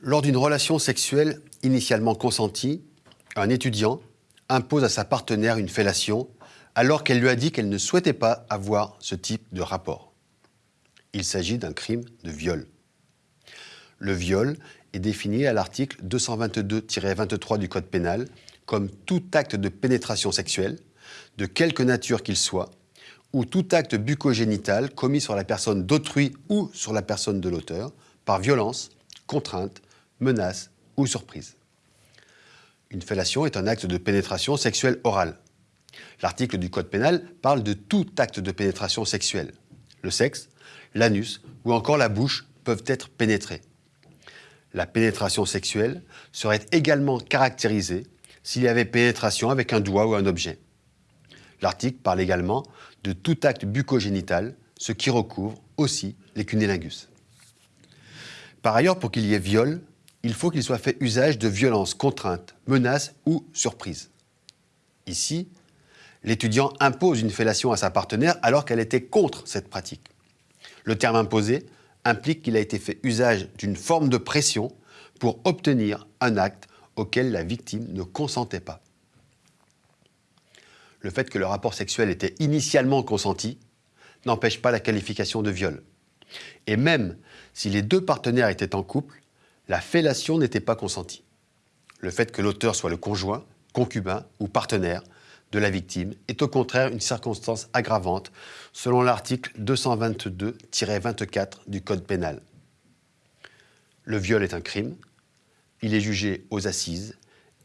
Lors d'une relation sexuelle initialement consentie, un étudiant impose à sa partenaire une fellation alors qu'elle lui a dit qu'elle ne souhaitait pas avoir ce type de rapport. Il s'agit d'un crime de viol. Le viol est défini à l'article 222-23 du Code pénal comme tout acte de pénétration sexuelle, de quelque nature qu'il soit, ou tout acte bucogénital commis sur la personne d'autrui ou sur la personne de l'auteur, par violence, contrainte, menace ou surprise. Une fellation est un acte de pénétration sexuelle orale. L'article du Code pénal parle de tout acte de pénétration sexuelle. Le sexe, l'anus ou encore la bouche peuvent être pénétrés. La pénétration sexuelle serait également caractérisée s'il y avait pénétration avec un doigt ou un objet. L'article parle également de tout acte bucogénital, ce qui recouvre aussi les cunnilingus. Par ailleurs, pour qu'il y ait viol, il faut qu'il soit fait usage de violence, contrainte, menace ou surprise. Ici, l'étudiant impose une fellation à sa partenaire alors qu'elle était contre cette pratique. Le terme imposé implique qu'il a été fait usage d'une forme de pression pour obtenir un acte auquel la victime ne consentait pas. Le fait que le rapport sexuel était initialement consenti n'empêche pas la qualification de viol. Et même si les deux partenaires étaient en couple, la fellation n'était pas consentie. Le fait que l'auteur soit le conjoint, concubin ou partenaire de la victime est au contraire une circonstance aggravante selon l'article 222-24 du Code pénal. Le viol est un crime, il est jugé aux assises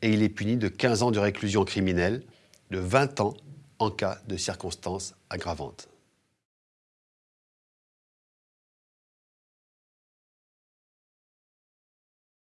et il est puni de 15 ans de réclusion criminelle, de 20 ans en cas de circonstances aggravantes.